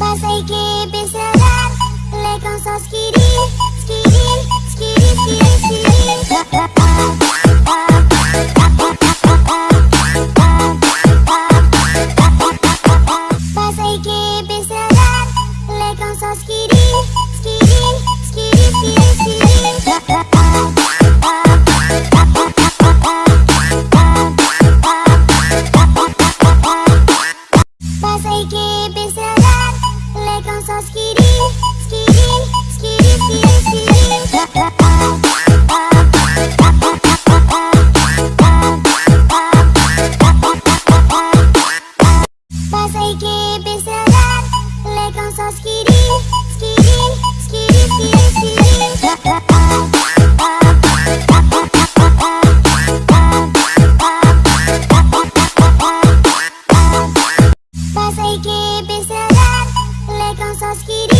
Passei que com só Pas équipe, c'est là, les consciences qui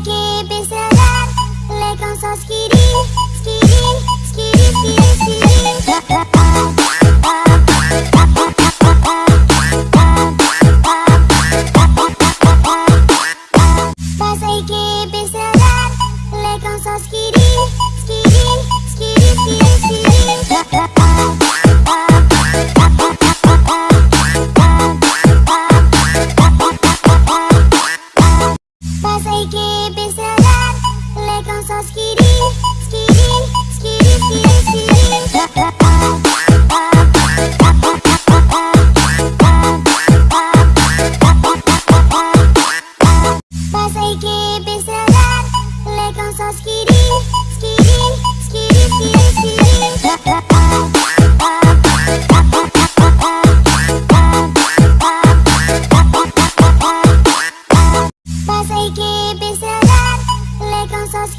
Que pincelar, lei Hay que pensar, le con sus